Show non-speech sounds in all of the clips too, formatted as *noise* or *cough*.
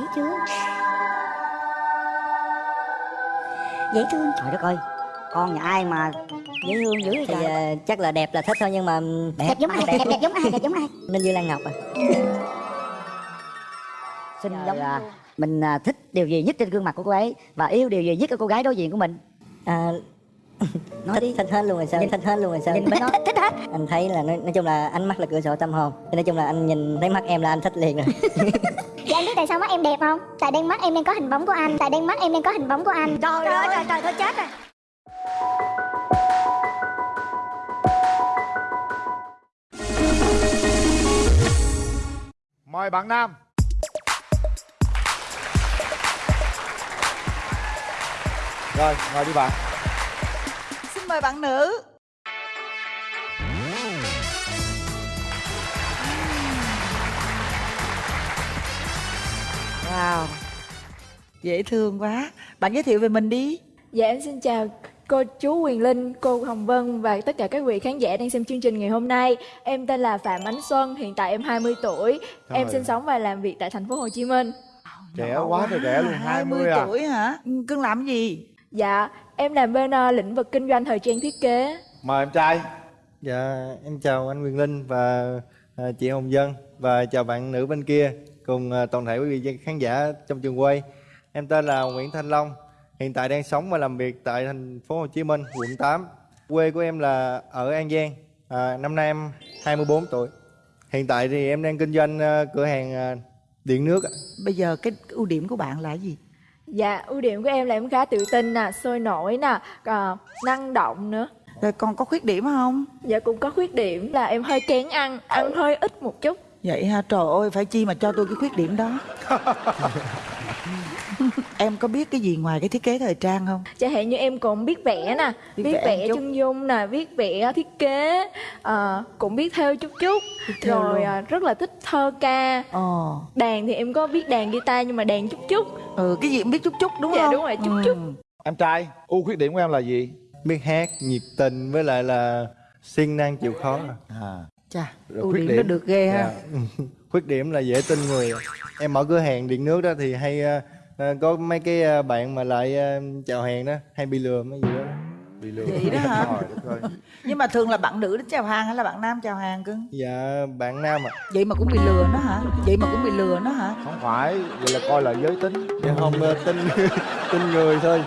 thấy chưa? Dễ thương. Trời đất ơi con nhà ai mà dễ thương dữ vậy thì trời. ờ, chắc là đẹp là thích thôi nhưng mà đẹp giống ai? đẹp đẹp giống ai? *laughs* Đẹp giống ai? Nên như lan ngọc à. *laughs* Xinh giống là mình à, thích điều gì nhất trên gương mặt của cô ấy và yêu điều gì nhất ở cô gái đối diện của mình? À, *laughs* nói thích, đi. thích hết luôn rồi sao? Nhìn- thích hết luôn rồi sao? nhìn nói thích hết. Anh thấy là nói, nói chung là ánh mắt là cửa sổ tâm hồn. Nói chung là anh nhìn thấy mắt em là anh thích liền rồi Dạ anh biết tại sao mắt em đẹp không? Tại đen mắt em đang có hình bóng của anh. Tại đen mắt em đang có hình bóng của anh. Trời, ơi trời trời thôi chết rồi. Mời bạn Nam. Rồi, ngồi đi bạn. Xin mời bạn nữ Wow Dễ thương quá Bạn giới thiệu về mình đi Dạ em xin chào cô chú Quyền Linh, cô Hồng Vân và tất cả các vị khán giả đang xem chương trình ngày hôm nay. Em tên là Phạm Ánh Xuân, hiện tại em 20 tuổi. Em Trời. sinh sống và làm việc tại thành phố Hồ Chí Minh. Trẻ quá trời trẻ luôn, 20 à tuổi hả? Ừ, Cưng làm gì? Dạ, em làm bên ờ, lĩnh vực kinh doanh thời trang thiết kế. Mời em trai Dạ, em chào anh Quyền Linh và à, chị Hồng Dân và chào bạn nữ bên kia cùng à, toàn thể quý vị khán giả trong trường quay. Em tên là Nguyễn Thanh Long, hiện tại đang sống và làm việc tại thành phố Hồ Chí Minh, quận 8. Quê của em là ở An Giang. À, năm nay em 24 tuổi. Hiện tại thì em đang kinh doanh à, cửa hàng à, điện nước. Bây giờ cái ưu điểm của bạn là gì? Dạ, ưu điểm của em là em khá tự tin nè, sôi nổi nè, năng động nữa. Rồi còn có khuyết điểm không? Dạ cũng có khuyết điểm là em hơi kén ăn, ăn hơi ít một chút. Vậy ha, trời ơi, phải chi mà cho tôi cái khuyết điểm đó *laughs* Em có biết cái gì ngoài cái thiết kế thời trang không? Chẳng hạn như em cũng biết vẽ nè, Biết biết, vẽ vẽ, chân dung nè, biết vẽ thiết kế, ờ, cũng biết thêu chút chút, thêu rồi à, rất là thích thơ ca. Ồ, Đàn thì em có biết đàn guitar nhưng mà đàn chút chút. ừ, cái gì cũng biết chút chút đúng Dạ, không? đúng rồi, chút chút. Em trai, ưu khuyết điểm của em là gì? Biết hát, nhiệt tình với lại là siêng năng chịu khó. À, Chà, Rồi ưu khuyết điểm nó điểm. được ghê ha dạ. *laughs* khuyết điểm là dễ tin người em mở cửa hàng điện nước đó thì hay ờ, có mấy cái ờ, bạn mà lại ờ, chào hàng đó hay bị lừa mấy gì đó bị lừa Vậy đó hả? *laughs* Nhưng mà thường là bạn nữ đến chào hàng hay là bạn nam chào hàng cưng? dạ bạn nam ạ Vậy mà cũng bị lừa nó hả? Vậy mà cũng bị lừa nó hả? Không phải, vậy là coi là giới tính dạ không tin *laughs* tin người thôi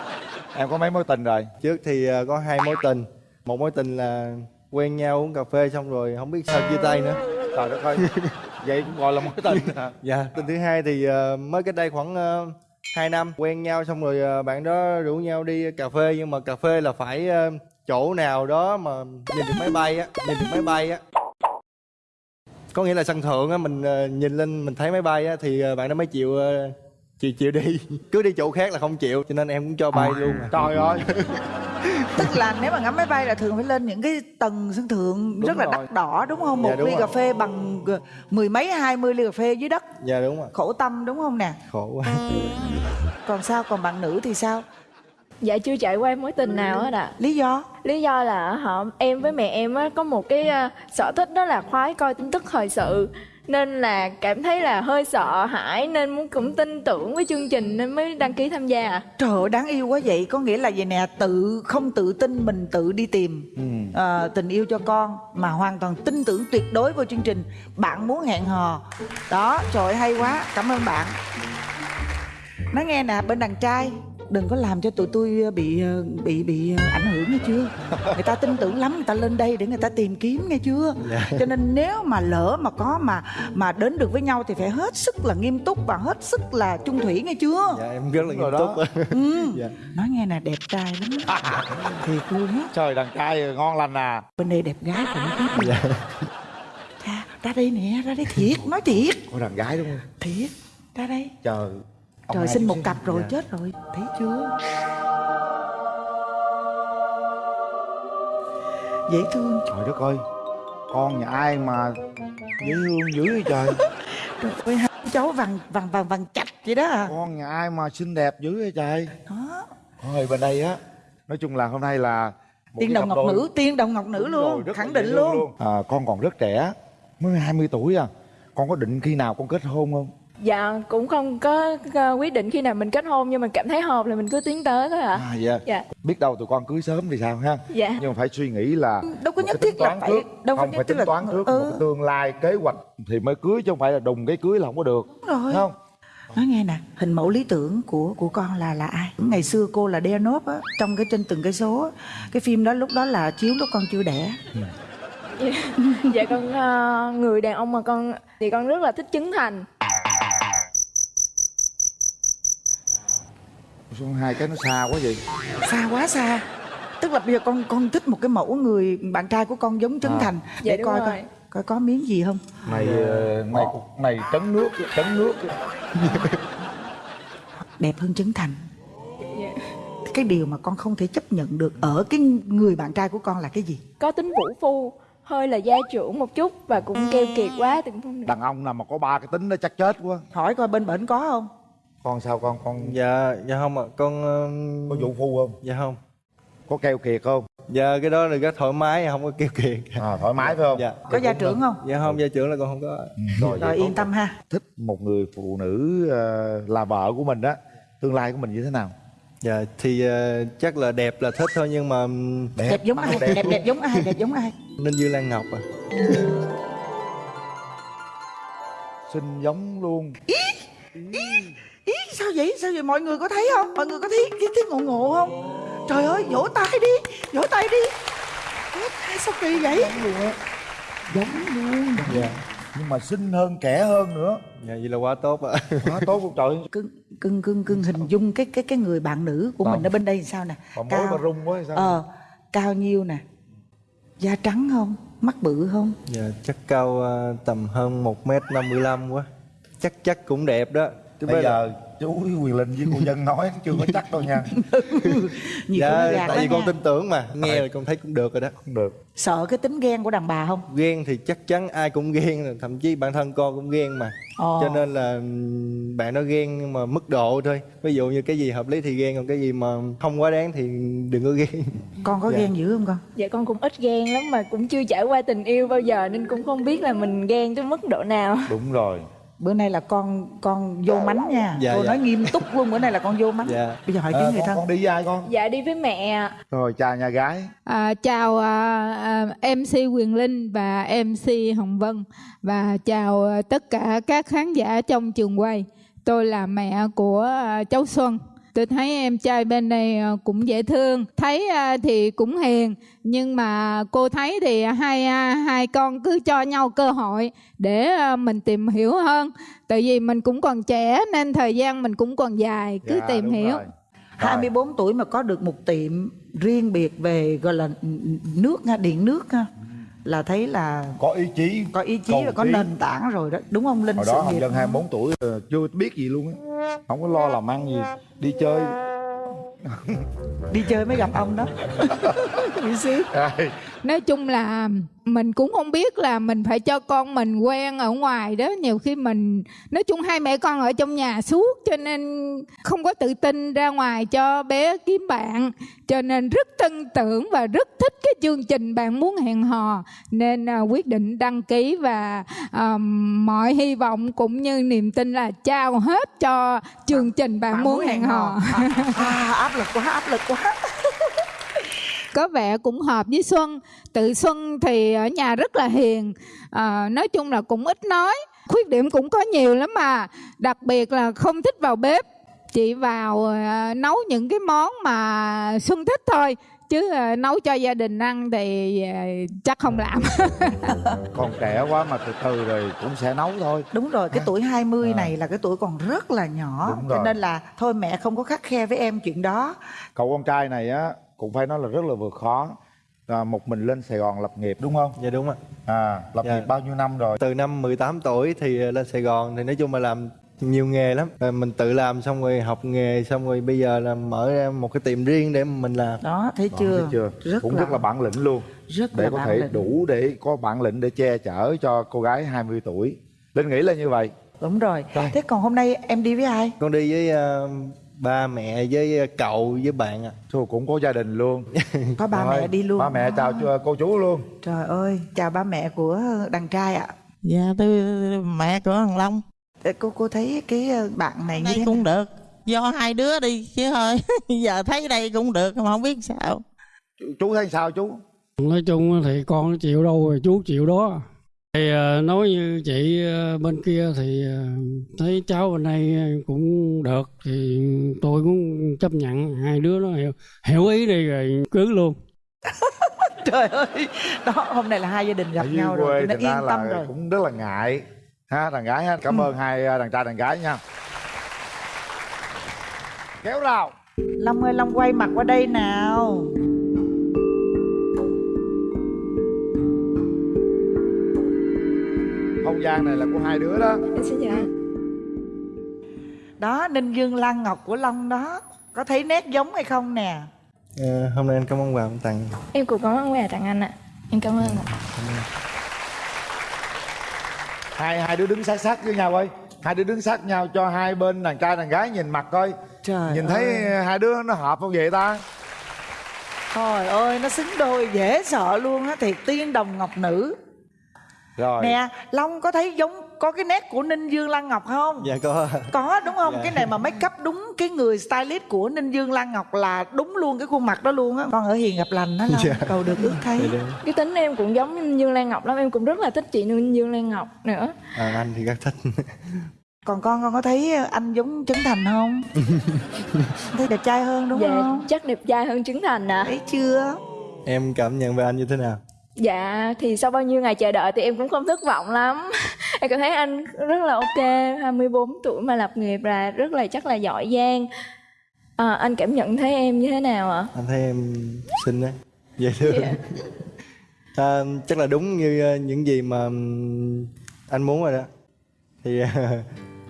Em có mấy mối tình rồi? trước thì có hai mối tình một mối tình là quen nhau uống cà phê xong rồi không biết sao chia tay nữa. Trời đất ơi. *laughs* Vậy cũng gọi là mối tình hả? *laughs* dạ. Tình thứ hai thì ờ, mới cách đây khoảng uh, 2 năm quen nhau xong rồi ờ, bạn đó rủ nhau đi cà phê nhưng mà cà phê là phải ờ, chỗ nào đó mà nhìn được máy bay á nhìn được máy bay á. Có nghĩa là sân thượng á mình ờ, nhìn lên mình thấy máy bay á thì ờ, bạn đó mới chịu ờ, chịu chịu đi *laughs* cứ đi chỗ khác là không chịu cho nên em cũng cho bay luôn à. Trời ơi *laughs* Tức là nếu mà ngắm máy bay là thường phải lên những cái tầng sân thượng Đúng rất là rồi. đắt đỏ đúng không? Một Dạ, đúng ly rồi. cà phê bằng ờ, mười mấy hai mươi ly cà phê dưới đất dạ đúng rồi khổ tâm đúng không nè? khổ quá Còn sao? Còn bạn nữ thì sao? Dạ chưa trải qua mối tình nào hết ạ. Lý do? Lý do là họ em với mẹ em á, có một cái à, sở thích đó là khoái coi tin tức thời sự nên là cảm thấy là hơi sợ hãi nên muốn cũng tin tưởng với chương trình nên mới đăng ký tham gia ạ. Trời ơi đáng yêu quá vậy. Có nghĩa là vậy nè Tự không tự tin mình tự đi tìm Ừ. ờ, Tình yêu cho con Mà hoàn toàn tin tưởng tuyệt đối vào chương trình. Bạn muốn hẹn hò. Đó trời ơi, hay quá. Cảm ơn bạn. Nói nghe nè bên đàn trai Đừng có làm cho tụi tôi bị ờ, bị bị ờ, ảnh hưởng nghe chưa? *laughs* Người ta tin tưởng lắm Người ta lên đây để người ta tìm kiếm nghe chưa? Cho nên nếu mà lỡ mà có mà mà đến được với nhau Thì phải hết sức là nghiêm túc Và hết sức là chung thủy nghe chưa? Dạ em rất là nghiêm túc đó. ừ. *laughs* dạ. Nói nghe nè đẹp trai lắm thiệt luôn á. Trời đàn trai ngon lành à. Bên đây đẹp gái cũng biết dạ. Cha, ra đây nè ra đây thiệt nói thiệt. Có đàn gái đúng không? thiệt ra đây. Trời trời sinh một cặp rồi Dạ. chết rồi. Thấy chưa? Dễ thương. Trời đất ơi Con nhà ai mà dễ thương dữ vậy trời? *laughs* Trời ơi hai cháu vàng vàng vàng vàng chạch vậy đó à. Con nhà ai mà xinh đẹp dữ vậy trời? Đó. Thôi bên đây á Nói chung là hôm nay là tiên đồng ngọc đôi. nữ tiên đồng ngọc nữ rồi, luôn là khẳng định thương luôn. à, Con còn rất trẻ Mới 20 tuổi à. Con có định khi nào con kết hôn không? Dạ cũng không có quyết định khi nào mình kết hôn nhưng mà cảm thấy hợp là mình cứ tiến tới thôi ạ à dạ. Dạ. biết đâu tụi con cưới sớm thì sao ha Dạ. nhưng mà phải suy nghĩ là đâu có nhất cái thiết là phải trước. đâu có không nhất phải thiết tính là toán trước ừ. một cái tương lai kế hoạch thì mới cưới chứ không phải là đùng cái cưới là không có được rồi. không nói nghe nè hình mẫu lý tưởng của của con là là ai ngày xưa cô là Deanop á trong cái trên từng cây số á, cái phim đó lúc đó là chiếu lúc con chưa đẻ *laughs* dạ con ờ, người đàn ông mà con thì con rất là thích Trấn Thành Sao hai cái nó xa quá vậy? Xa quá xa. Tức là bây giờ con con thích một cái mẫu người bạn trai của con giống Trấn À. Thành. Dạ, để coi rồi. coi coi có miếng gì không? Này ờ, này này trấn nước trấn nước. *laughs* Đẹp hơn Trấn Thành. Dạ. cái điều mà con không thể chấp nhận được ở cái người bạn trai của con là cái gì? Có tính vũ phu hơi là gia trưởng một chút và cũng keo kiệt quá không đàn ông nào mà có ba cái tính nó chắc chết quá. Hỏi coi bên bển có không con sao con con dạ dạ không ạ. Con ừm, có vụ phu không? dạ không. Có keo kiệt không? Dạ cái đó là rất thoải mái không có keo kiệt. À, thoải mái phải không? Dạ. Có gia trưởng không? Dạ không gia trưởng là con không có. Ừ, rồi, rồi yên tâm ha. thích một người phụ nữ ờ, là vợ của mình đó tương lai của mình như thế nào? Dạ thì ờ, chắc là đẹp là thích thôi nhưng mà ừm, đẹp. Giống ai? đẹp. Đẹp giống ai? Đẹp giống ai? Ninh dương lan ngọc à xinh giống luôn. Ý? Sao vậy? Sao vậy? Mọi người có thấy không? Mọi người có thấy cái tiếng ngộ ngộ không? Trời ơi vỗ tay đi vỗ tay đi. Vỗ tay sao kỳ vậy? Giống luôn dạ. Nhưng mà xinh hơn kẻ hơn nữa. Dạ vậy là quá tốt ạ. Quá tốt luôn trời. Cưng cưng cưng cưng hình dung cái cái cái người bạn nữ của mình ở bên đây làm sao nè? Mối mà rung quá sao? ờ cao nhiêu nè? Da trắng không? Mắt bự không? Dạ chắc cao ờ, tầm hơn một m năm mươi lăm quá. Chắc chắc cũng đẹp đó. Chứ bây bây giờ chú Quyền Linh với cô Dân nói chưa có chắc đâu nha. *laughs* Nhiều dạ tại vì con nha. tin tưởng mà nghe là con thấy cũng được rồi đó. Không được. Sợ cái tính ghen của đàn bà không? Ghen thì chắc chắn ai cũng ghen thậm chí bản thân con cũng ghen mà. Ồ. cho nên là ừm, bạn nó ghen nhưng mà mức độ thôi. Ví dụ như cái gì hợp lý thì ghen còn cái gì mà không quá đáng thì đừng có ghen. Con có Dạ. ghen dữ không con? Dạ con cũng ít ghen lắm mà cũng chưa trải qua tình yêu bao giờ nên cũng không biết là mình ghen tới mức độ nào. Đúng rồi bữa nay là con con vô mánh nha Dạ, cô dạ. nói nghiêm túc luôn bữa nay là con vô mánh Dạ. bây giờ hỏi à, tiếng người con, thân con đi với ai con dạ đi với mẹ rồi chào nhà gái À, chào à, à, MC Quyền Linh và MC Hồng Vân và chào à, tất cả các khán giả trong trường quay. Tôi là mẹ của à, cháu Xuân. Tôi thấy em trai bên đây à, cũng dễ thương, thấy à, thì cũng hiền, nhưng mà cô thấy thì hai à, hai con cứ cho nhau cơ hội để mình tìm hiểu hơn. Tại vì mình cũng còn trẻ nên thời gian mình cũng còn dài, cứ Dạ, tìm hiểu. rồi. 24 tuổi mà có được một tiệm riêng biệt về gọi là nước ha, điện nước ha là thấy là có ý chí. có ý chí và có nền tảng rồi đó. Đúng không linh hồi đó Hồng Dân 24 tuổi ờ, chưa biết gì luôn á. Không có lo làm ăn gì. Đi chơi. Đi chơi mới gặp ông đó. *laughs* Bị xí nói chung là mình cũng không biết là mình phải cho con mình quen ở ngoài đó. Nhiều khi mình nói chung hai mẹ con ở trong nhà suốt cho nên không có tự tin ra ngoài cho bé kiếm bạn. Cho nên rất tin tưởng và rất thích cái chương trình bạn muốn hẹn hò. Nên à, quyết định đăng ký và à, mọi hy vọng cũng như niềm tin là trao hết cho chương trình bạn, muốn hẹn hò. À, à, áp lực quá áp lực quá có vẻ cũng hợp với Xuân. Tự Xuân thì ở nhà rất là hiền à, nói chung là cũng ít nói khuyết điểm cũng có nhiều lắm mà. Đặc biệt là không thích vào bếp chỉ vào à, nấu những cái món mà Xuân thích thôi chứ à, nấu cho gia đình ăn thì à, chắc không làm. *laughs* Còn trẻ quá mà từ từ rồi cũng sẽ nấu thôi. Đúng rồi cái tuổi 20 này là cái tuổi còn rất là nhỏ Đúng cho rồi. nên là thôi mẹ không có khắc khe với em chuyện đó. Cậu con trai này á cũng phải nói là rất là vượt khó. À, một mình lên Sài Gòn lập nghiệp đúng không? Dạ đúng ạ. À lập Dạ. nghiệp bao nhiêu năm rồi? Từ năm 18 tuổi thì ờ, lên Sài Gòn thì nói chung là làm nhiều nghề lắm. Rồi mình tự làm xong rồi học nghề xong rồi bây giờ là mở ra một cái tiệm riêng để mình làm. Đó thấy Đó, chưa? thấy chưa? Rất cũng là, rất là bản lĩnh luôn. rất để là có bản thể lĩnh. đủ để có bản lĩnh để che chở cho cô gái 20 tuổi. Linh nghĩ là như vậy. Đúng rồi. Rồi. thế còn hôm nay em đi với ai? Con đi với ờ, ba mẹ với ờ, cậu với bạn ạ. Thôi cũng có gia đình luôn. *laughs* Có ba Rồi, mẹ đi luôn. ba mẹ chào cho cô chú luôn. Trời ơi chào ba mẹ của đàn trai ạ. Dạ tôi mẹ của thằng Long. Cô cô thấy cái ờ, bạn này như đây thế cũng nào? được. Do hai đứa đi chứ thôi *laughs* giờ thấy đây cũng được mà không biết sao. Chú, chú thấy sao chú? Nói chung thì con chịu đâu rồi chú chịu đó thì ờ, nói như chị ờ, bên kia thì ờ, thấy cháu bên đây cũng được thì tôi cũng chấp nhận hai đứa nó hiểu, hiểu ý đi rồi cưới luôn. *laughs* Trời ơi đó hôm nay là hai gia đình gặp ở nhau rồi ra yên tâm rồi. cũng rất là ngại ha đàn gái ha cảm ơn hai đàn trai đàn gái nha. Kéo rào. Long ơi long quay mặt qua đây nào gian này là của hai đứa đó. Em xin chào anh. Đó ninh dương lan ngọc của long đó có thấy nét giống hay không nè? Ờ, hôm nay anh có món quà em tặng. Em cũng có món quà tặng anh ạ. Em cảm ơn ạ. Hai hai đứa đứng sát sát với nhau ơi. Hai đứa đứng sát nhau cho hai bên đàn trai đàn gái nhìn mặt coi. Trời nhìn ơi. thấy hai đứa nó hợp không vậy ta? Trời ơi nó xứng đôi dễ sợ luôn á thiệt tiên đồng ngọc nữ rồi. Nè long có thấy giống có cái nét của ninh dương lan ngọc không? Dạ có. Có đúng không? Dạ. cái này mà make up đúng cái người stylist của ninh dương lan ngọc là đúng luôn cái khuôn mặt đó luôn á. Con ở hiền gặp lành đó long. Dạ. cầu được ước thấy. Dạ, cái tính em cũng giống Ninh Dương Lan Ngọc lắm em cũng rất là thích chị Ninh Dương Lan Ngọc nữa. À, anh thì rất thích. *laughs* Còn con con có thấy anh giống trấn thành không? *laughs* Thấy đẹp trai hơn đúng dạ không? chắc đẹp trai hơn Trấn Thành ạ thấy chưa? Em cảm nhận về anh như thế nào Dạ thì sau bao nhiêu ngày chờ đợi thì em cũng không thất vọng lắm *laughs* Em cảm thấy anh rất là ok 24 tuổi mà lập nghiệp là rất là chắc là giỏi giang à, Anh cảm nhận thấy em như thế nào ạ? anh thấy em xinh đấy dễ thương Dạ. *laughs* à, chắc là đúng như ờ, những gì mà anh muốn rồi đó thì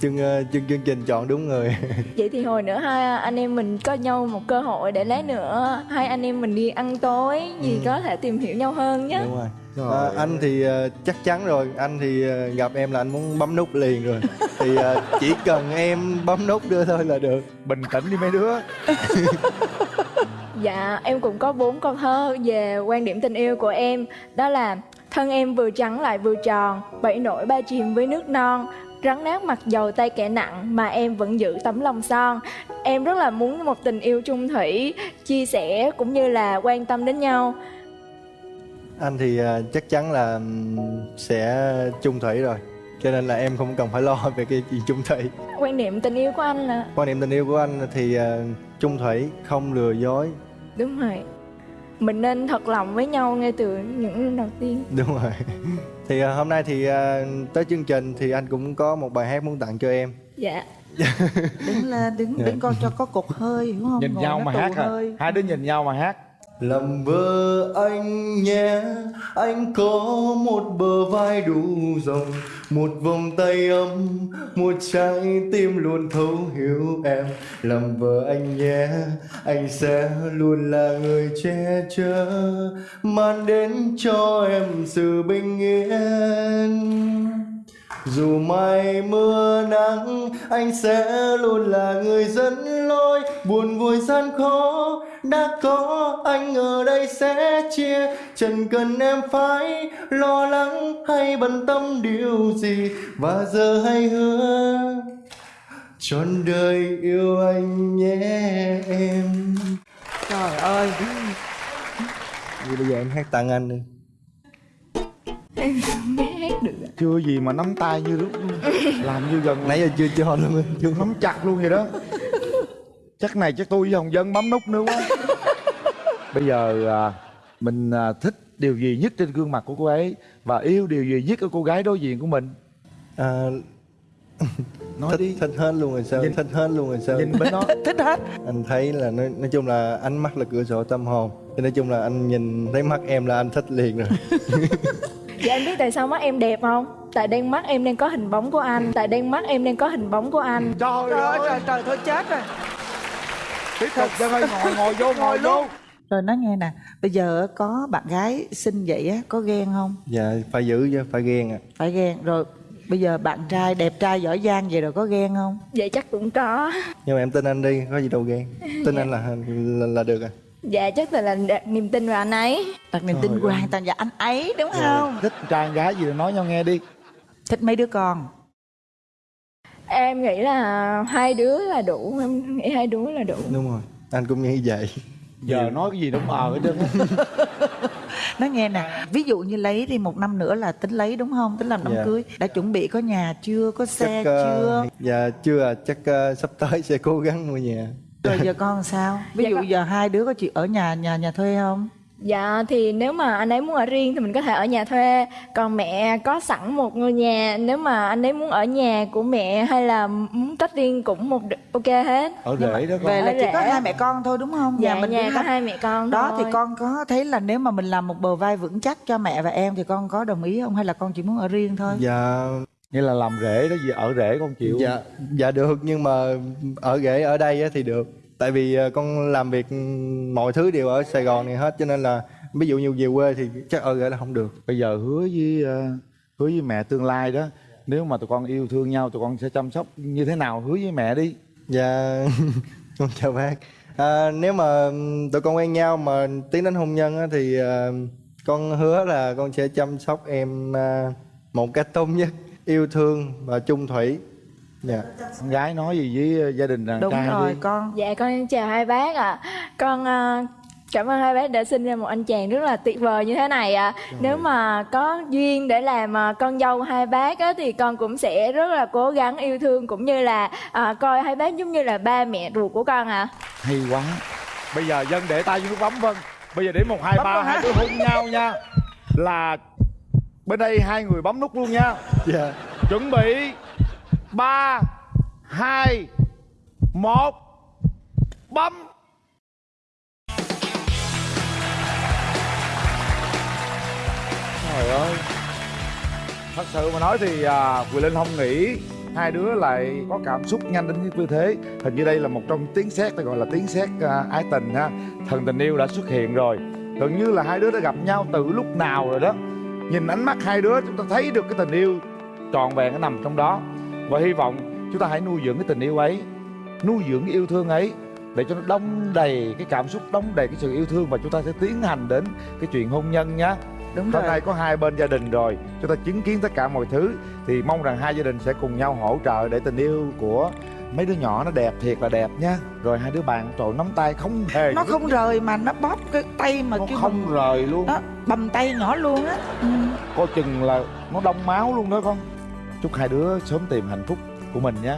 chương ờ, chương chương trình chọn đúng người. *laughs* Vậy thì hồi nữa hai anh em mình có nhau một cơ hội để lát nữa Hai anh em mình đi ăn tối gì có thể tìm hiểu nhau hơn nhé đúng rồi. À, anh thì ờ, chắc chắn rồi. Anh thì ờ, gặp em là anh muốn bấm nút liền rồi. *laughs* Thì ờ, chỉ cần em bấm nút đưa thôi là được. Bình tĩnh đi mấy đứa. *laughs* Dạ, em cũng có bốn câu thơ về quan điểm tình yêu của em. Đó là Thân em vừa trắng lại vừa tròn Bảy nổi ba chìm với nước non Rắn nát mặc dầu tay kẻ nặng Mà em vẫn giữ tấm lòng son. Em rất là muốn một tình yêu chung thủy Chia sẻ cũng như là quan tâm đến nhau. Anh thì ờ, chắc chắn là sẽ chung thủy rồi cho nên là em không cần phải lo về cái chuyện chung thủy. Quan điểm tình yêu của anh là quan niệm tình yêu của anh thì ờ, chung thủy không lừa dối. Đúng rồi. Mình nên thật lòng với nhau ngay từ những lần đầu tiên. Đúng rồi *laughs* thì ờ, hôm nay thì ờ, tới chương trình thì anh cũng có một bài hát muốn tặng cho em. Dạ. *laughs* Đứng lên đứng Dạ. đứng coi cho có cục hơi hiểu không? Nhìn Ngồi nhau mà hát à hơi. hai đứa nhìn nhau mà hát làm vợ anh nhé, anh có một bờ vai đủ rộng, một vòng tay ấm, một trái tim luôn thấu hiểu em. Làm vợ anh nhé, anh sẽ luôn là người che chở, mang đến cho em sự bình yên dù mai mưa nắng anh sẽ luôn là người dẫn lối. Buồn vui gian khó đã có anh ở đây sẽ chia. Chẳng cần em phải lo lắng hay bận tâm điều gì? Và giờ hãy hứa trọn đời yêu anh nhé em. Trời ơi. Vậy bây giờ em hát tặng anh đi. Em chưa gì mà nắm tay như lúc làm như gần nãy giờ chưa cho luôn. Chưa nắm chặt luôn vậy đó. Chắc này chắc tôi với hồng dân bấm nút nữa quá. Bây giờ à, mình à, thích điều gì nhất trên gương mặt của cô ấy và yêu điều gì nhất ở cô gái đối diện của mình? À, nói thích, đi. thích hết luôn rồi sao? Nhìn- thích hết luôn rồi sao? nhìn bên đó. *laughs* Thích hết. Anh thấy là nói, nói chung là ánh mắt là cửa sổ tâm hồn. Thì nói chung là anh nhìn thấy mắt em là anh thích liền rồi *laughs* Dạ anh biết tại sao mắt em đẹp không? Tại đen mắt em đang có hình bóng của anh. Tại đen mắt em đang có hình bóng của anh. Trời trời ơi trời trời thôi chết rồi. Tiếp tục cho ơi ngồi ngồi vô ngồi vô. rồi nói nghe nè bây giờ có bạn gái xinh vậy á có ghen không? Dạ phải giữ chứ phải ghen à phải ghen. Rồi bây giờ bạn trai đẹp trai giỏi giang vậy rồi có ghen không? Vậy chắc cũng có. Nhưng mà em tin anh đi có gì đâu ghen. Tin anh là là, là được à Dạ chắc là, là đặt niềm tin vào anh ấy. Đặt niềm tin Trời hoàn toàn vào anh ấy đúng không? thích trai gái gì thì nói nhau nghe đi. Thích mấy đứa con? Em nghĩ là hai đứa là đủ em nghĩ hai đứa là đủ. Đúng rồi anh cũng nghĩ vậy. Giờ nói cái gì đúng ờ hết trơn á. *laughs* nó nghe nè ví dụ như lấy đi một năm nữa là tính lấy đúng không? Tính làm đám Dạ. cưới. Đã chuẩn bị có nhà chưa có xe chắc ờ, chưa? dạ chưa à. Chắc ờ, sắp tới sẽ cố gắng mua nhà rồi giờ con sao? Ví Dạ dụ con- giờ hai đứa có chịu ở nhà nhà nhà thuê không? Dạ thì nếu mà anh ấy muốn ở riêng thì mình có thể ở nhà thuê. Còn mẹ có sẵn một ngôi nhà. Nếu mà anh ấy muốn ở nhà của mẹ hay là muốn tách riêng cũng một ok hết. Ở rễ đó con. Về là Ở chỉ có rể. hai mẹ con thôi đúng không? Dạ mình nhà có hai- hai mẹ con đó thôi. thì con có thấy là nếu mà mình làm một bờ vai vững chắc cho mẹ và em thì con có đồng ý không? Hay là con chỉ muốn ở riêng thôi? Dạ nghĩa là làm rễ đó gì ở rễ con chịu dạ dạ được nhưng mà ở rể ở đây á thì được. Tại vì ờ, con làm việc mọi thứ đều ở sài gòn này hết cho nên là ví dụ như về quê thì chắc ở rể là không được. Bây giờ hứa với ờ, hứa với mẹ tương lai đó nếu mà tụi con yêu thương nhau tụi con sẽ chăm sóc như thế nào? Hứa với mẹ đi. Dạ, *laughs* con chào bác. À, nếu mà tụi con quen nhau mà tiến đến hôn nhân á, thì à, con hứa là con sẽ chăm sóc em à, một cách tốt nhất, yêu thương và chung thủy. Dạ. con gái nói gì với gia đình đàn đúng trai rồi đi. con. Dạ con chào hai bác ạ. Con ờ, cảm ơn hai bác đã sinh ra một anh chàng rất là tuyệt vời như thế này ạ. Nếu mà có duyên để làm ờ, con dâu hai bác á, thì con cũng sẽ rất là cố gắng yêu thương Cũng như là ờ, coi hai bác giống như là ba mẹ ruột của con ạ. Hay quá. Bây giờ dân để tay vô nút bấm vân bây giờ để một hai Bấm ba hai đứa hôn nhau nha. Là bên đây hai người bấm nút luôn nha. Dạ. chuẩn bị. Ba hai một bấm. Trời ơi. Thật sự mà nói thì à, Quỳ Linh không nghĩ hai đứa lại có cảm xúc nhanh đến như thế. Hình như đây là một trong tiếng sét ta gọi là tiếng sét à, ái tình ha. Thần tình yêu đã xuất hiện rồi. Gần như là hai đứa đã gặp nhau từ lúc nào rồi đó nhìn ánh mắt hai đứa chúng ta thấy được cái tình yêu trọn vẹn nó nằm trong đó. Và hy vọng chúng ta hãy nuôi dưỡng cái tình yêu ấy nuôi dưỡng cái yêu thương ấy để cho nó đong đầy cái cảm xúc đong đầy cái sự yêu thương và chúng ta sẽ tiến hành đến cái chuyện hôn nhân nhá. Đúng hôm rồi. nay có hai bên gia đình rồi chúng ta chứng kiến tất cả mọi thứ. Thì mong rằng hai gia đình sẽ cùng nhau hỗ trợ để tình yêu của mấy đứa nhỏ nó đẹp thiệt là đẹp nhá rồi hai đứa bạn trội nắm tay không hề nó không rời mà nó bóp cái tay mà nó kêu không bằng- rời luôn. Đó bầm tay nhỏ luôn á. Ừ. coi chừng là nó đông máu luôn đó con. Chúc hai đứa sớm tìm hạnh phúc của mình nhé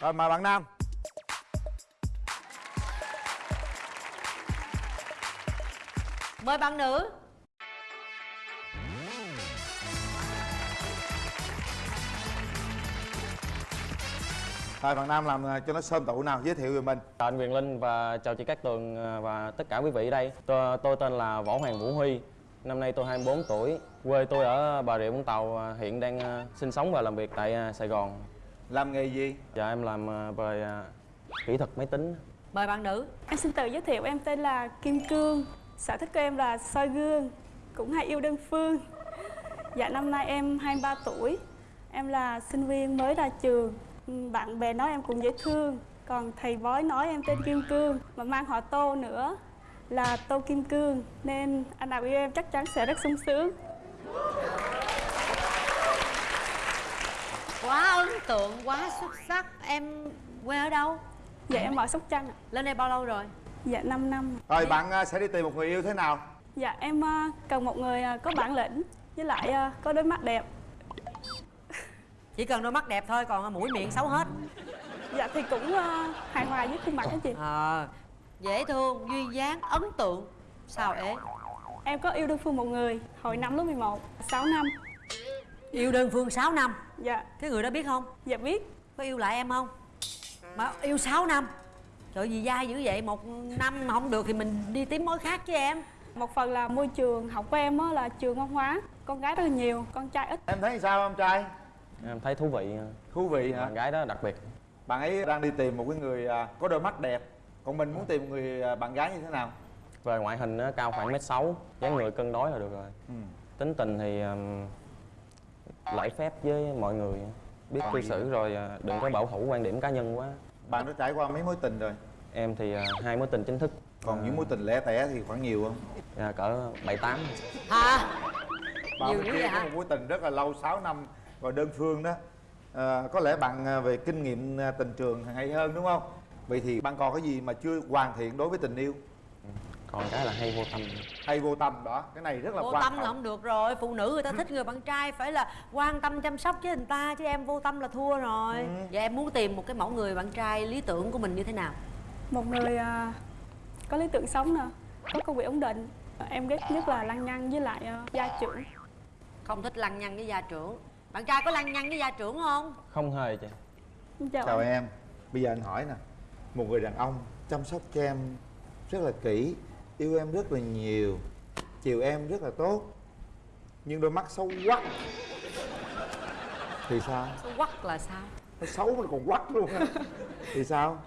rồi mời bạn nam. Mời bạn nữ rồi bạn nam làm à, cho nó sơm tụ nào giới thiệu về mình Chào anh Quyền Linh và chào chị Cát Tường à, và tất cả quý vị ở đây. Tôi, tôi tên là Võ Hoàng Vũ Huy. Năm nay tôi 24 tuổi. Quê tôi ở Bà Rịa Vũng Tàu, à, hiện đang sinh sống và làm việc tại Sài Gòn. làm nghề gì Dạ em làm về kỹ thuật máy tính. mời bạn nữ Em xin tự giới thiệu em tên là Kim Cương Sở thích của em là soi gương Cũng hay yêu đơn phương Dạ năm nay em 23 tuổi Em là sinh viên mới ra trường Bạn bè nói em cũng dễ thương Còn thầy bói nói em tên Kim Cương Mà mang họ Tô nữa Là Tô Kim Cương Nên anh nào yêu em chắc chắn sẽ rất sung sướng. Quá ấn tượng quá xuất sắc em quê ở đâu? Dạ em ở Sóc Trăng ạ. Lên đây bao lâu rồi? Dạ 5 năm. Rồi bạn à, sẽ đi tìm một người yêu thế nào? Dạ em à, cần một người à, có bản lĩnh Với lại có đôi mắt đẹp chỉ cần đôi mắt đẹp thôi còn mũi miệng xấu hết. Dạ thì cũng à, hài hòa với khuôn mặt đó chị. Ờ dễ thương duyên dáng ấn tượng. Sao ế? Em có yêu đơn phương một người hồi năm lớp 11, 6 năm. yêu đơn phương 6 năm? Dạ, cái người đó biết không? Dạ biết. có yêu lại em không? Mà yêu 6 năm. Trời gì dai dữ vậy? Một năm mà không được thì mình đi tìm mối khác chứ em. Một phần là môi trường học của em á, là trường văn hóa, con gái rất là nhiều, con trai ít. em thấy sao em trai Em thấy thú vị. à, thú vị hả Bạn gái đó đặc biệt. bạn ấy đang đi tìm một cái người à, có đôi mắt đẹp còn mình muốn tìm một người à, bạn gái như thế nào Về ngoại hình á, cao khoảng mét sáu, dáng người cân đối là được rồi. ừ. Tính tình thì um, lễ phép với mọi người, biết cư gì? xử rồi à, đừng có bảo thủ quan điểm cá nhân quá. bạn đã trải qua mấy mối tình rồi Em thì à, hai mối tình chính thức. còn những mối tình lẻ tẻ thì khoảng nhiều không À, cỡ bảy tám. hả bạn Nhiều kia vậy hả? một mối tình rất là lâu 6 năm và đơn phương đó à, có lẽ bạn à, về kinh nghiệm à, tình trường hay hơn đúng không? Vậy thì bạn còn cái gì mà chưa hoàn thiện đối với tình yêu? Còn cái là hay vô tâm. Hay vô tâm đó cái này rất là vô quan tâm là không được rồi phụ nữ người ta thích người bạn trai phải là quan tâm chăm sóc với người ta chứ em vô tâm là thua rồi. Ừ. vậy em muốn tìm một cái mẫu người bạn trai lý tưởng của mình như thế nào? Một người à, có lý tưởng sống nè có công việc ổn định em ghét nhất là lăng nhăng với lại à, gia trưởng. Không thích lăng nhăng với gia trưởng bạn trai có lăng nhăng với gia trưởng không? Không hề chị. Chào, chào em. Bây giờ anh hỏi nè. Một người đàn ông chăm sóc cho em rất là kỹ yêu em rất là nhiều chiều em rất là tốt nhưng đôi mắt xấu quắc thì sao? Xấu quắc là sao? Nó xấu mà còn quắc luôn á. Thì sao?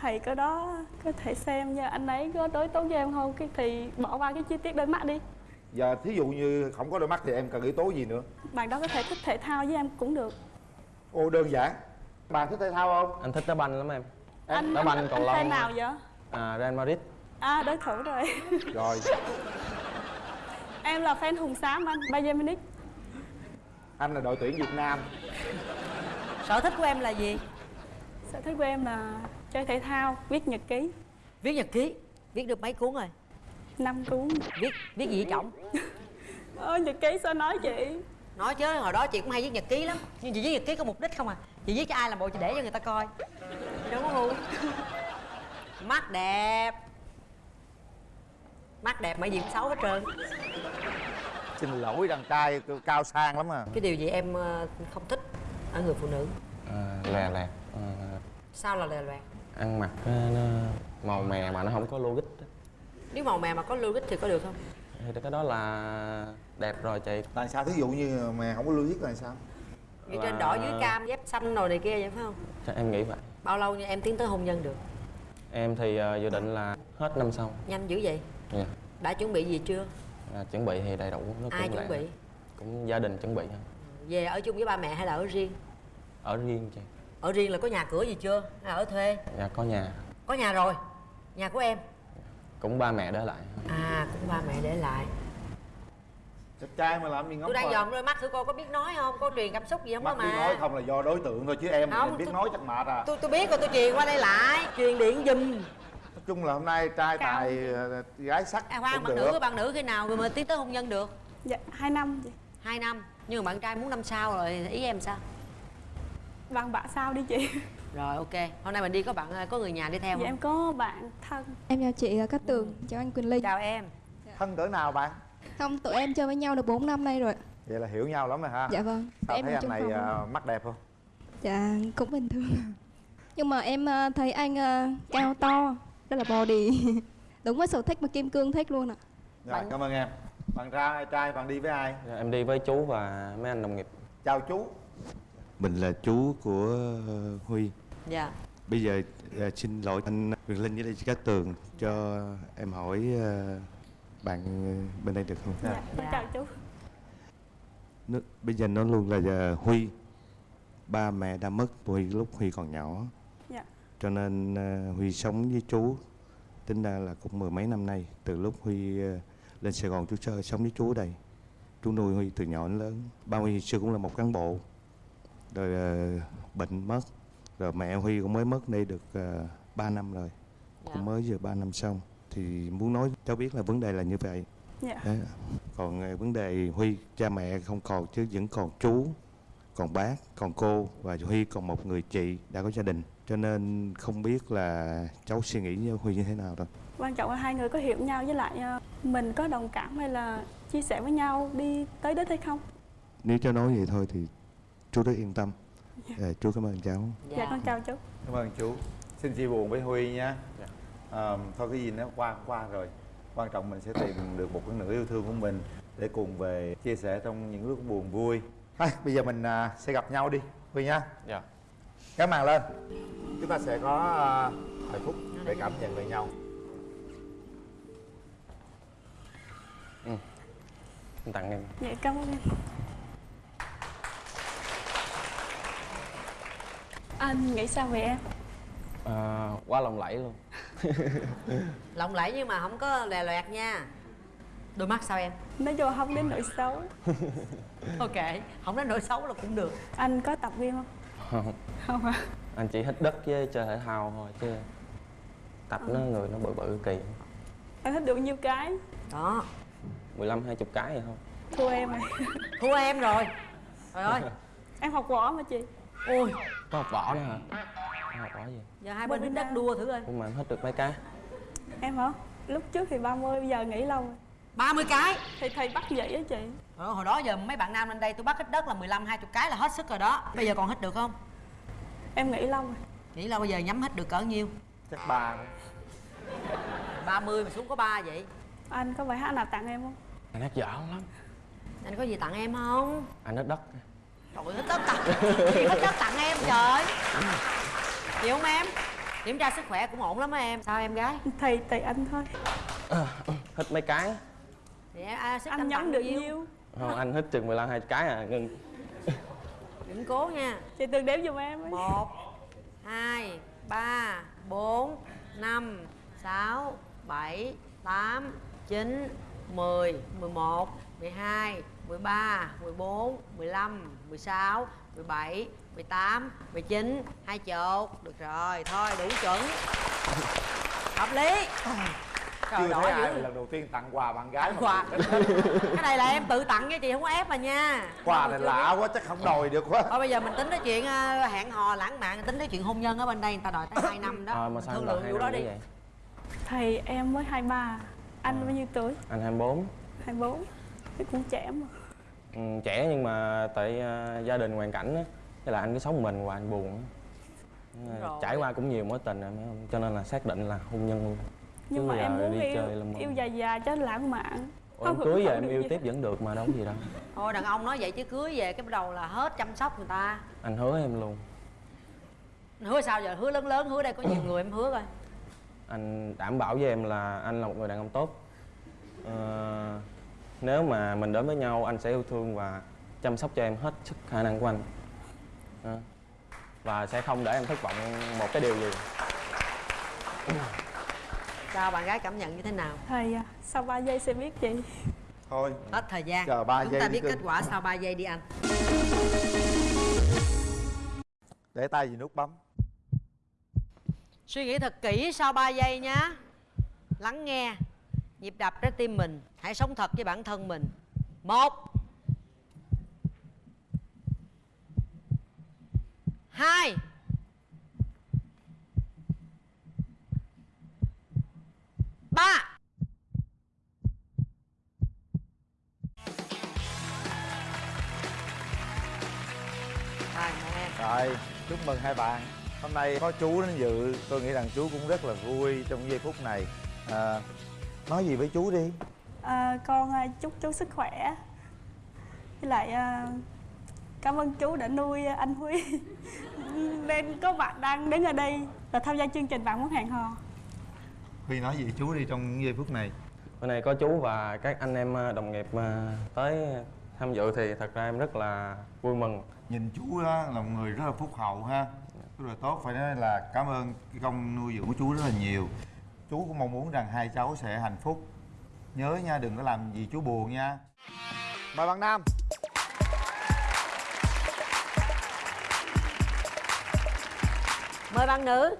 Thầy có đó có thể xem nha. Anh ấy có đối tốt với em không? Cái thì bỏ qua cái chi tiết đôi mắt đi giờ thí dụ như không có đôi mắt thì em cần yếu tố gì nữa? Bạn đó có thể thích thể thao với em cũng được. Ô đơn giản. Bạn thích thể thao không? Anh thích đá banh lắm em. Anh đá banh anh, anh fan lông nào vậy? À, Real Madrid. À đối thủ rồi. *laughs* Rồi. *laughs* Em là fan hùng xám anh Bayern Munich. Anh là đội tuyển việt nam. Sở thích của em là gì? Sở thích của em là chơi thể thao viết nhật ký. Viết nhật ký. Viết được mấy cuốn rồi năm cuốn. Viết viết gì với chồng? Ơ nhật ký sao nói chị? Nói chứ hồi đó chị cũng hay viết nhật ký lắm. Nhưng chị viết nhật ký có mục đích không à? Chị viết cho ai làm bộ chị để cho người ta coi. Đúng không? Mắt đẹp. Mắt đẹp mà gì cũng xấu hết trơn. Xin lỗi đàn trai cao sang lắm à. Cái điều gì em ờ, không thích ở người phụ nữ? À, lè lẹt à, sao là lè loẹt? ăn mặc nó, nó màu mè mà nó không có logic. Nếu màu mè mà có logic thì có được không? Thì cái đó là đẹp rồi chị. Là sao? Thí dụ như mà không có lưu viết là sao? Như trên đỏ dưới cam dép xanh rồi này kia vậy phải không? Chắc em nghĩ vậy. Bao lâu như em tiến tới hôn nhân được? Em thì uh, dự định là hết năm sau. Nhanh dữ vậy? Dạ. đã chuẩn bị gì chưa? À, chuẩn bị thì đầy đủ nó ai cũng chuẩn bị? cũng gia đình chuẩn bị thôi. Về ở chung với ba mẹ hay là ở riêng? Ở riêng chị. Ở riêng là có nhà cửa gì chưa? Hay là ở thuê? Dạ có nhà. Có nhà rồi. Nhà của em cũng ba mẹ để lại. À cũng ba mẹ để lại. Đẹp trai mà làm gì ngóng tôi đang dòm đôi mắt thử cô có biết nói không? Có truyền cảm xúc gì không mắt mà? nói không là do đối tượng thôi chứ em Không, mình biết tôi- nói chắc mệt à. tôi tôi biết rồi tôi truyền qua đây lại. Truyền điện giùm. Nói chung là hôm nay trai tài ờ, gái sắc à khoan bạn được. nữ bạn nữ khi nào rồi mà tiến tới hôn nhân được? Dạ hai năm hai năm. Nhưng mà bạn trai muốn năm sau rồi ý em sao? Bằng bạn sao đi chị rồi ok. Hôm nay mình đi có bạn có người nhà đi theo dạ không? em có bạn thân. Em chào chị là Cát Tường, chào anh Quỳnh Linh. Chào em. Thân cỡ nào bạn? Không, tụi em chơi với nhau được 4 năm nay rồi. Vậy là hiểu nhau lắm rồi ha. Dạ vâng. Sao Em thấy anh này ờ, mắt đẹp không? Dạ, cũng bình thường. *laughs* Nhưng mà em ờ, thấy anh ờ, cao to, rất là body. *laughs* Đúng với sở thích mà Kim Cương thích luôn ạ. Rồi cảm ơn em. Bạn ra trai bạn đi với ai? Dạ, em đi với chú và mấy anh đồng nghiệp. Chào chú. Mình là chú của ờ, Huy dạ. Bây giờ ờ, xin lỗi anh Quyền Linh với lại chị Cát Tường cho em hỏi ờ, bạn bên đây được không? dạ con chào chú. Nó, bây giờ nó luôn là giờ Huy. Ba mẹ đã mất Huy lúc Huy còn nhỏ. Dạ. Cho nên Huy sống với chú tính ra là cũng mười mấy năm nay từ lúc Huy lên Sài Gòn chú chơi sống với chú ở đây. Chú nuôi Huy từ nhỏ đến lớn. Ba Huy xưa cũng là một cán bộ rồi bệnh mất rồi mẹ Huy cũng mới mất đây được uh, 3 năm rồi. Cũng mới vừa 3 năm xong. Thì muốn nói cháu biết là vấn đề là như vậy. Dạ. Đấy. còn ờ, vấn đề Huy cha mẹ không còn chứ vẫn còn chú còn bác còn cô và Huy còn một người chị đã có gia đình. Cho nên không biết là cháu suy nghĩ với Huy như thế nào đâu quan trọng là hai người có hiểu nhau với lại ờ, mình có đồng cảm hay là chia sẻ với nhau đi tới đích hay không? Nếu cháu nói vậy thôi thì chú rất yên tâm Ờ, chú cảm ơn cháu. dạ, con chào chú. Cảm ơn chú. Xin chia buồn với huy nha. Ờ, thôi cái gì nó qua qua rồi. Quan trọng mình sẽ tìm được một cái nửa yêu thương của mình để cùng về chia sẻ trong những lúc buồn vui. Thôi, bây giờ mình à, sẽ gặp nhau đi huy nha. Dạ. Cái màn lên. Chúng ta sẽ có à, vài phút để cảm nhận về nhau. Em tặng em. Dạ cảm ơn em anh nghĩ sao về em? À, quá lộng lẫy luôn. *laughs* Lộng lẫy nhưng mà không có lè loẹt nha. Đôi mắt sao em? Nói chung không đến nỗi xấu. *laughs* Ok không đến nỗi xấu là cũng được. Anh có tập gym không? Không. Không à anh chỉ thích đất với chơi thể thao thôi chứ tập nó người nó bự bự kỳ. Anh thích được nhiêu cái? Đó. 15 20 cái vậy thôi. Thua em rồi. Thua em rồi. Trời ơi. *laughs* Em học võ mà chị? Ôi có học võ nữa hả? Có học võ gì? Giờ hai bên hít đất đua thử coi. Nhưng mà em hết được mấy cái? Em hả? Lúc trước thì 30 bây giờ nghỉ lâu rồi. 30 cái? Thì thầy bắt vậy á chị. Ờ, hồi đó giờ mấy bạn nam lên đây tôi bắt hít đất là 15 20 cái là hết sức rồi đó. Bây giờ còn hít được không? Em nghỉ lâu rồi. Nghĩ là bây giờ nhắm hít được cỡ nhiêu? Chắc ba 30 mà xuống có ba vậy? Anh có bài hát nào tặng em không? Anh hát dở lắm. Anh có gì tặng em không? Anh hết đất trời ơi, hít đất tặng chị hít đất tặng em trời. Chịu không em? Kiểm tra sức khỏe cũng ổn lắm á em. Sao em gái? Thì tùy anh thôi. Hết mấy cái. Thì em à, sức anh nhắm được nhiêu? không anh hết chừng 15 20 cái à ngưng đừng cố nha. Chị từng đếm giùm em ấy. một hai ba bốn năm sáu bảy tám chín mười mười một mười hai mười ba mười bốn mười lăm mười sáu mười bảy mười tám mười chín hai chục. Được rồi thôi đủ chuẩn. Hợp lý. Trời chưa thấy ai dữ. lần đầu tiên tặng quà bạn gái mà quà. *laughs* cái này là em tự tặng cho chị không có ép mà nha. Quà này lạ quá chắc không đòi được quá. Thôi bây giờ mình tính tới chuyện ờ, hẹn hò lãng mạn tính tới chuyện hôn nhân ở bên đây người ta đòi tới 2 năm đó. À, *laughs* mà sao thương lượng vụ đó đi. vậy? Thầy em mới 23 anh bao nhiêu tuổi? Anh 24 24 thì cũng trẻ mà. Ừ, trẻ nhưng mà tại ờ, gia đình hoàn cảnh á thế là anh cứ sống mình và anh buồn. Rồi. trải qua cũng nhiều mối tình rồi cho nên là xác định là hôn nhân luôn. Nhưng Chứ mà giờ em muốn đi yêu chơi yêu dài dài cho lãng mạn. Ủa, em Không cưới thụ em yêu gì. tiếp vẫn được mà đâu có gì đâu. *laughs* Thôi đàn ông nói vậy chứ cưới về cái bắt đầu là hết chăm sóc người ta. Anh hứa em luôn. Hứa sao giờ? Hứa lớn lớn hứa đây có nhiều người em hứa coi. Anh đảm bảo với em là anh là một người đàn ông tốt. Ờ, nếu mà mình đến với nhau anh sẽ yêu thương và chăm sóc cho em hết sức khả năng của anh. Và sẽ không để em thất vọng một cái điều gì. Sao bạn gái cảm nhận như thế nào? Thầy à, sau 3 giây sẽ biết chị thôi. Hết thời gian. Chờ ba chúng giây ta biết kết quả sau 3 giây đi anh. Để tay gì nút bấm. Suy nghĩ thật kỹ sau 3 giây nhá. Lắng nghe nhịp đập trái tim mình hãy sống thật với bản thân mình. Một. Hai. Ba. Rồi em rồi chúc mừng hai bạn. Hôm nay có chú đến dự. Tôi nghĩ rằng chú cũng rất là vui trong giây phút này. À, nói gì với chú đi. À, con à, chúc chú sức khỏe. Với lại à, cảm ơn chú đã nuôi anh Huy. *laughs* Nên có bạn đang đứng ở đây và tham gia chương trình bạn muốn hẹn hò. Huy nói gì chú đi trong những giây phút này? Bữa nay có chú và các anh em ờ, đồng nghiệp ờ, tới tham dự thì thật ra em rất là vui mừng. Nhìn chú đó là một người rất là phúc hậu ha. Rất là tốt. Phải nói là cảm ơn cái công nuôi dưỡng của chú rất là nhiều chú cũng mong muốn rằng hai cháu sẽ hạnh phúc. Nhớ nha đừng có làm gì chú buồn nha. Mời bạn nam. Mời bạn nữ.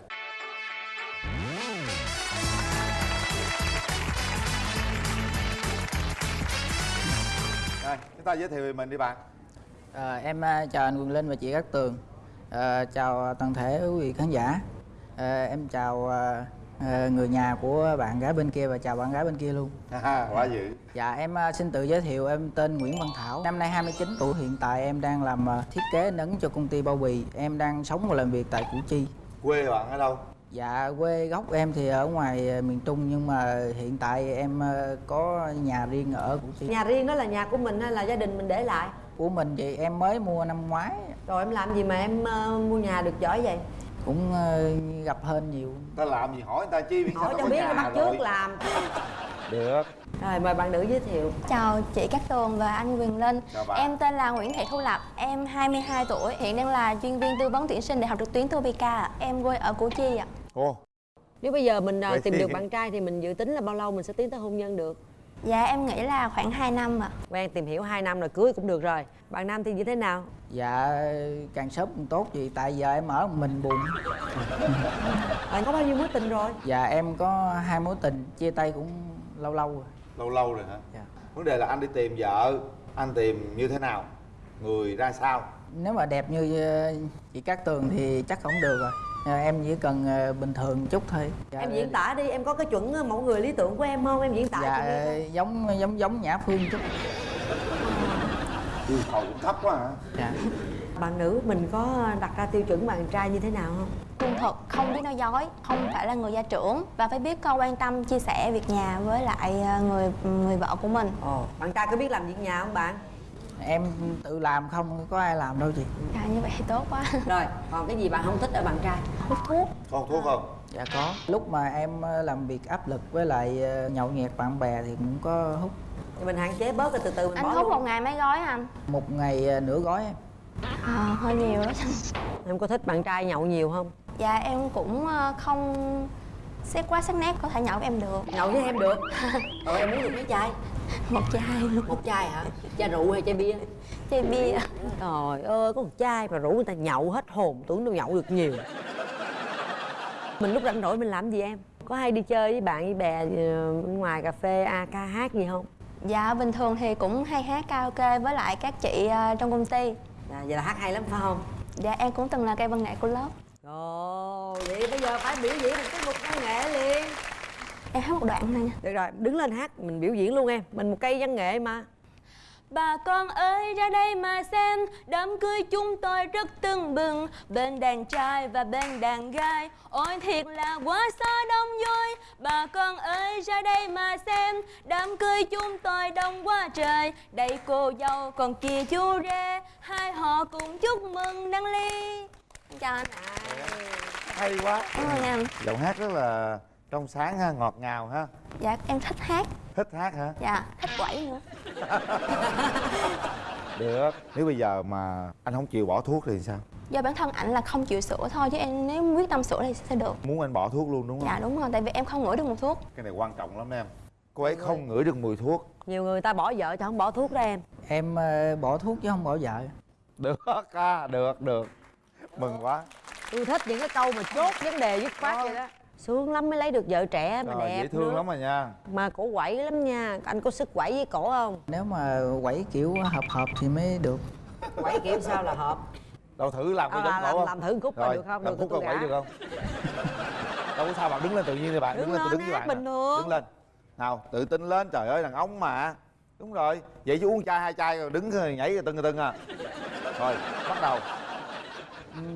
Rồi chúng ta giới thiệu về mình đi bạn. À, em chào anh Quyền Linh và chị Cát Tường. À, Chào toàn thể quý vị khán giả. À, Em chào à, người nhà của bạn gái bên kia và chào bạn gái bên kia luôn. Quá dữ. Dạ em à, xin tự giới thiệu em tên Nguyễn Văn Thảo. Năm nay 29 tuổi hiện tại em đang làm à, thiết kế in ấn cho công ty bao bì. Em đang sống và làm việc tại Củ Chi. Quê bạn ở đâu? Dạ quê gốc em thì ở ngoài miền Trung nhưng mà hiện tại em có nhà riêng ở Củ Chi. Nhà riêng đó là nhà của mình hay là gia đình mình để lại? Của mình vậy em mới mua năm ngoái. Rồi em làm gì mà em ờ, mua nhà được giỏi vậy cũng ờ, gặp hên nhiều. Ta làm gì hỏi người ta chi biết sao hỏi cho biết bắt rồi. trước làm. Được. Rồi mời bạn nữ giới thiệu. Chào chị Cát Tường và anh Quyền Linh. Em tên là Nguyễn Thị Thu Lập Em 22 tuổi Hiện đang là chuyên viên tư vấn tuyển sinh Đại học trực tuyến Topica ạ. Em quê ở Củ Chi ạ. Ồ, nếu bây giờ mình Vậy tìm thì- được bạn trai thì mình dự tính là bao lâu mình sẽ tiến tới hôn nhân được Dạ em nghĩ là khoảng 2 năm ạ. Quen tìm hiểu 2 năm rồi cưới cũng được rồi. Bạn Nam thì như thế nào? dạ càng sớm càng tốt vì tại giờ em ở mình buồn. Bạn có bao nhiêu mối tình rồi? dạ em có hai mối tình chia tay cũng lâu lâu rồi. Lâu lâu rồi hả? Dạ. vấn đề là anh đi tìm vợ anh tìm như thế nào? Người ra sao? Nếu mà đẹp như ờ, chị Cát Tường thì chắc không được rồi Ờ, em chỉ cần ờ, bình thường chút thôi dạ, Em diễn tả đi, em có cái chuẩn ờ, mẫu người lý tưởng của em không? Em diễn tả dạ cho nghe coi. giống giống giống Nhã Phương chút yêu cầu cũng thấp quá hả dạ Bạn nữ mình có đặt ra tiêu chuẩn bạn trai như thế nào không? Trung thực, không biết nói dối Không phải là người gia trưởng Và phải biết câu quan tâm, chia sẻ việc nhà với lại người người vợ của mình Ồ, bạn trai có biết làm việc nhà không bạn? Em tự làm không có ai làm đâu chị Dạ như vậy thì tốt quá *laughs* Rồi, còn cái gì bạn không thích ở bạn trai? Hút thuốc còn thuốc không dạ có lúc mà em ờ, làm việc áp lực với lại ờ, nhậu nhẹt bạn bè thì cũng có hút Thì mình hạn chế bớt rồi từ từ mình Anh bỏ hút luôn. một ngày mấy gói anh? một ngày ờ, nửa gói em À, hơi nhiều đó Em có thích bạn trai nhậu nhiều không? Dạ em cũng ờ, không xét quá sắc nét có thể nhậu với em được Nhậu với em được *laughs* Rồi em muốn được mấy chai? Một chai Một chai hả? Chai rượu hay chai bia? Chai bia Trời ơi, có một chai mà rủ người ta nhậu hết hồn Tưởng đâu nhậu được nhiều Mình lúc rảnh rỗi mình làm gì em? Có hay đi chơi với bạn với bè ờ, ngoài cà phê, a ca hát gì không? Dạ bình thường thì cũng hay hát karaoke với lại các chị ờ, trong công ty Dạ, vậy là hát hay lắm phải không? Dạ em cũng từng là cây văn nghệ của lớp Ồ, vậy bây giờ phải biểu diễn một tiết mục văn nghệ liền Em hát một đoạn này nha. Được rồi, đứng lên hát, mình biểu diễn luôn em. Mình một cây văn nghệ mà. Bà con ơi ra đây mà xem. Đám cưới chúng tôi rất tưng bừng. Bên đàn trai và bên đàn gái. Ôi thiệt là quá xa đông vui. Bà con ơi ra đây mà xem. Đám cưới chúng tôi đông quá trời. Đây cô dâu còn kia chú rể. Hai họ cùng chúc mừng đăng ly. Chào anh hay quá. Cảm ơn anh giọng hát rất là trong sáng ha ngọt ngào ha. Dạ em thích hát. Thích hát hả? Dạ thích quẩy nữa. *laughs* Được. Nếu bây giờ mà anh không chịu bỏ thuốc thì sao? Do bản thân ảnh là không chịu sửa thôi Chứ em nếu quyết tâm sửa thì sẽ được. Muốn anh bỏ thuốc luôn đúng không? Dạ đúng rồi, tại vì em không ngửi được mùi thuốc. Cái này quan trọng lắm em. Cô ấy không ngửi được mùi thuốc. Nhiều người ta bỏ vợ chứ không bỏ thuốc đó em. Em ờ, bỏ thuốc chứ không bỏ vợ. Được à, được được. Mừng quá. Tôi thích những cái câu mà chốt vấn đề dứt khoát vậy đó Sướng lắm mới lấy được vợ trẻ mà Trời, đẹp dễ thương nữa. lắm rồi nha. Mà cổ quẩy lắm nha. Anh có sức quẩy với cổ không? nếu mà quẩy kiểu hợp hợp thì mới được. Quẩy kiểu sao là hợp? Đâu thử làm cái À, giống làm- cổ không? làm thử một khúc coi Rồi, được không? làm Được khúc coi quẩy được không? Đâu có sao bạn đứng lên tự nhiên đi bạn Đứng đứng lên tôi đứng với bạn bình thường. đứng lên. Nào tự tin lên trời ơi đàn ông mà. Đúng rồi. Vậy chứ uống chai hai chai rồi đứng rồi nhảy rồi tưng rồi tưng à. Rồi bắt đầu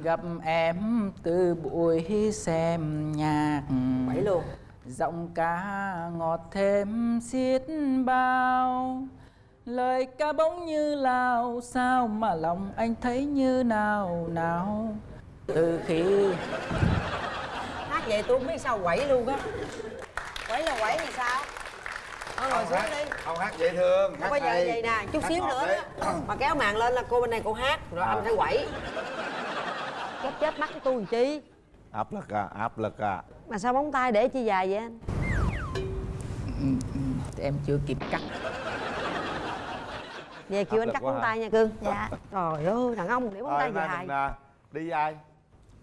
gặp em từ buổi xem nhạc. Quẩy luôn. Giọng ca ngọt thêm xiết bao. Lời ca bỗng như lao sao mà lòng anh thấy như nào nào. Từ khi Hát vậy tôi không biết sao quẩy luôn á. Quẩy là quẩy thì sao? Thôi ngồi Không xuống hát- đi. không hát dễ thương Không hát bao giờ vậy nè, chút Hát xíu nữa đó. Mà kéo màn lên là cô bên này cô hát Rồi À. anh phải quẩy Chết chết mắt của tôi làm chi? Áp lực à áp lực à. Mà sao móng tay để chi dài vậy anh? em chưa kịp cắt. Về kêu anh cắt móng tay nha cưng Dạ. Trời ơi, đàn ông để móng Rồi, tay dài. mình à, đi với ai?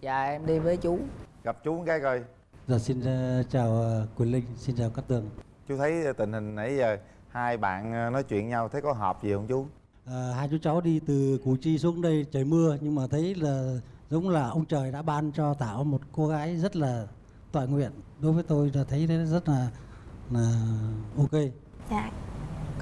Dạ em đi với chú. Gặp chú cái coi. Dạ xin ờ, chào ờ, Quỳnh Linh, xin chào Cát Tường. chú thấy tình hình nãy giờ hai bạn ờ, nói chuyện nhau thấy có hợp gì không chú? Ờ, hai chú cháu đi từ Củ Chi xuống đây trời mưa nhưng mà thấy là giống là ông trời đã ban cho Thảo một cô gái rất là tọa nguyện. Đối với tôi là thấy thế rất là là ok. Dạ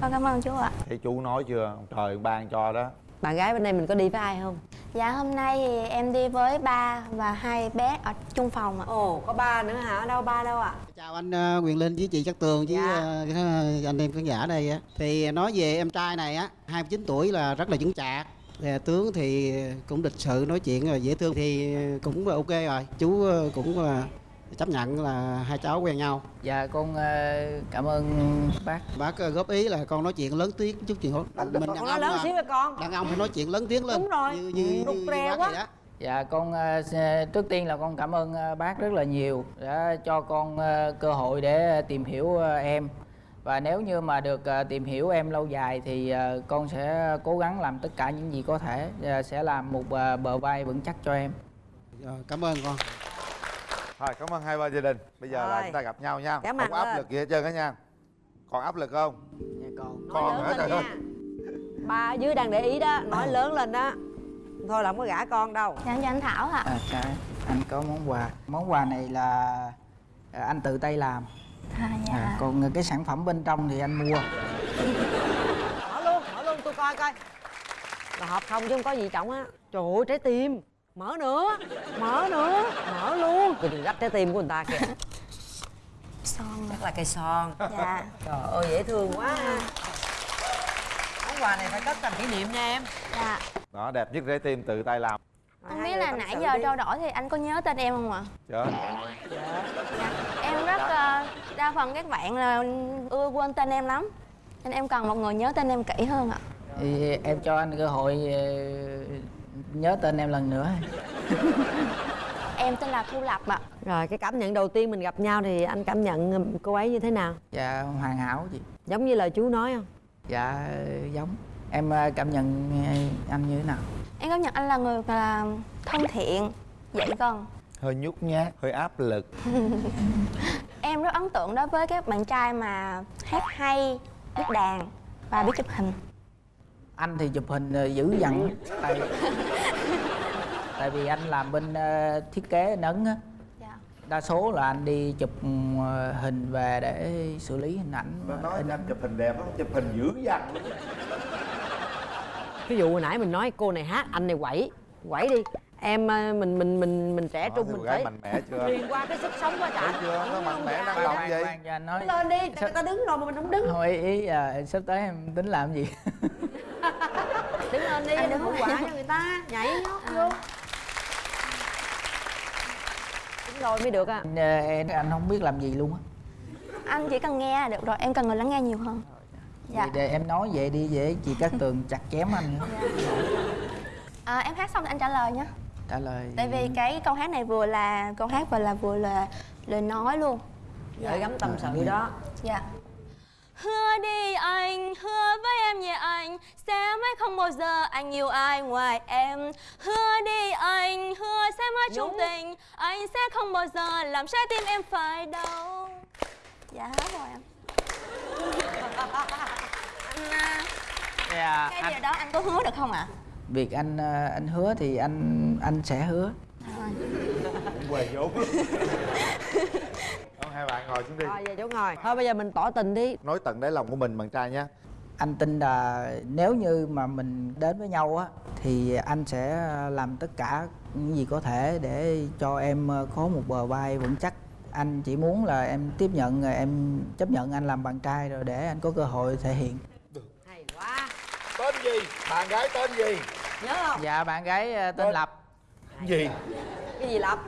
Con cảm ơn chú ạ thấy chú nói chưa ông trời ban cho đó Bạn gái bên đây mình có đi với ai không? Dạ hôm nay thì em đi với ba và hai bé ở chung phòng ạ Ồ, có ba nữa hả? Đâu ba đâu ạ? Chào anh ờ, Quyền Linh với chị Cát Tường với Dạ. ờ, cái anh em khán giả đây á. Thì nói về em trai này á, 29 tuổi là rất là vững chạc. Thì tướng thì cũng lịch sự nói chuyện rồi dễ thương thì cũng ok rồi. Chú ờ, cũng ờ, chấp nhận là hai cháu quen nhau. dạ con ờ, cảm ơn bác Bác góp ý là con nói chuyện lớn tiếng chút chuyện hốt. Mình Con nói lớn xíu con đàn ông phải nói chuyện lớn tiếng lên. Đúng rồi, Như như, rụt như, bác quá. vậy đó. Dạ con trước tiên là con cảm ơn bác rất là nhiều đã cho con cơ hội để tìm hiểu em và nếu như mà được ờ, tìm hiểu em lâu dài thì ờ, con sẽ cố gắng làm tất cả những gì có thể ờ, sẽ làm một bờ vai vững chắc cho em. Rồi, cảm ơn con. Thôi cảm ơn hai ba gia đình. Bây giờ là Rồi. chúng ta gặp nhau nha. Cảm Không có áp lực gì hết trơn á nha. Còn áp lực không? Dạ con Còn lớn hả? lên trời ơi nha. ba ở dưới đang để ý đó. Nói lớn lên đó thôi là không có gả con đâu. Dạ cho anh Thảo ạ. À, anh có món quà. Món quà này là anh tự tay làm à, dạ. à, còn cái sản phẩm bên trong thì anh mua. Mở luôn mở luôn tôi coi coi. Là hộp không chứ không có gì trọng á. Trời ơi trái tim. Mở nữa mở nữa mở luôn. Tôi đừng gấp trái tim của người ta kìa. Son. Chắc là cây son. Dạ. Trời ơi dễ thương quá. Món quà này phải cất làm kỷ niệm nha em. Dạ. Đó đẹp nhất trái tim tự tay làm không biết là nãy giờ trao đổi thì anh có nhớ tên em không ạ? Trời em rất ờ, đa phần các bạn là ưa quên tên em lắm nên em cần một người nhớ tên em kỹ hơn ạ. Thì em cho anh cơ hội ờ, nhớ tên em lần nữa. *laughs* Em tên là thu lập ạ. Rồi cái cảm nhận đầu tiên mình gặp nhau thì anh cảm nhận cô ấy như thế nào? Dạ hoàn hảo chị. Giống như lời chú nói không? Dạ giống em ờ, cảm nhận ờ, anh như thế nào? Em cảm nhận anh là người là thân thiện dễ gần. Hơi nhút nhát, hơi áp lực. *laughs* Em rất ấn tượng đối với các bạn trai mà hát hay biết đàn và biết chụp hình. Anh thì chụp hình ờ, dữ dằn. Tại tại vì anh làm bên thiết kế nấn á. Dạ. đa số là anh đi chụp ờ, hình về để xử lý hình ảnh Nó nói anh chụp hình đẹp lắm, chụp hình dữ dằn ví dụ hồi nãy mình nói cô này hát anh này quẩy. Quẩy đi. Em ờ, mình mình mình mình trẻ trung thấy mình phải mạnh mẽ chưa? truyền qua cái sức sống quá trời. Chưa? Nó mạnh mẽ năng động vậy nói. Lên đi người ta đứng rồi mà mình không đứng. Thôi ý, à, sắp tới em tính làm gì? *laughs* Đứng lên đi đừng có quả cho người ta. Nhảy nhót vô. Đúng rồi mới được à. Anh, ờ, em anh không biết làm gì luôn á. Anh chỉ cần nghe được rồi em cần người lắng nghe nhiều hơn dạ. Vậy để em nói vậy đi để chị Cát Tường chặt chém anh. Nữa. à, em hát xong thì anh trả lời nhé trả lời. Tại vì cái câu hát này vừa là câu hát và là vừa là lời nói luôn. Gửi gắm tâm sự đó. Dạ. Hứa đi anh, hứa với em nhé anh Sẽ mãi không bao giờ anh yêu ai ngoài em. Hứa đi anh, hứa sẽ mãi chung tình Anh sẽ không bao giờ làm trái tim em phải đau. Dạ hết rồi em Dạ, cái anh, điều đó anh có hứa được không ạ? Việc anh ờ, anh hứa thì anh anh sẽ hứa. Quề vốn. Không, hai bạn ngồi xuống đi. Rồi về chỗ ngồi. Thôi bây giờ mình tỏ tình đi. Nói tận đáy lòng của mình bạn trai nha Anh tin là nếu như mà mình đến với nhau á thì anh sẽ làm tất cả những gì có thể để cho em ờ, có một bờ vai vững chắc. Anh chỉ muốn là em tiếp nhận ờ, em chấp nhận anh làm bạn trai rồi để anh có cơ hội thể hiện. hay quá. Tên gì? Bạn gái tên gì? nhớ không? Dạ bạn gái ờ, tên Lập. Gì? cái gì lập?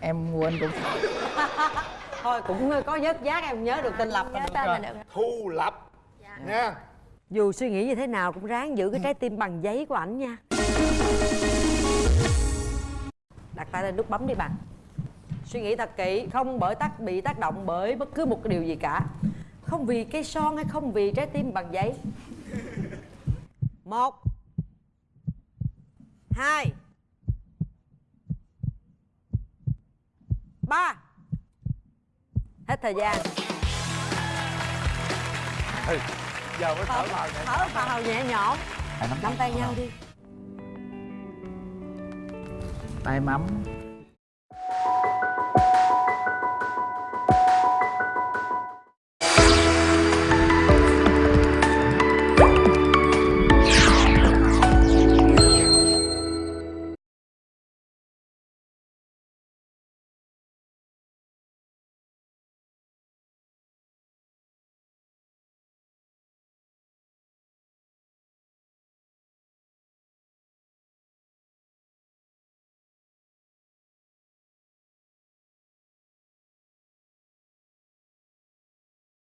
Em quên cũng *laughs* thôi cũng có vớt giác em nhớ được tên lập nhớ tên là được Thu Lập. Nha. Dù suy nghĩ như thế nào cũng ráng giữ cái trái tim bằng giấy của ảnh nha. Đặt tay lên nút bấm đi bạn suy nghĩ thật kỹ không bởi tác bị tác động bởi bất cứ một cái điều gì cả. Không vì cây son hay không vì trái tim bằng giấy. Một hai ba. Hết thời gian. Ừ. Giờ mới thở vào nhẹ thở vào nhẹ nhõm. Nắm tay nhau đi. Tay mắm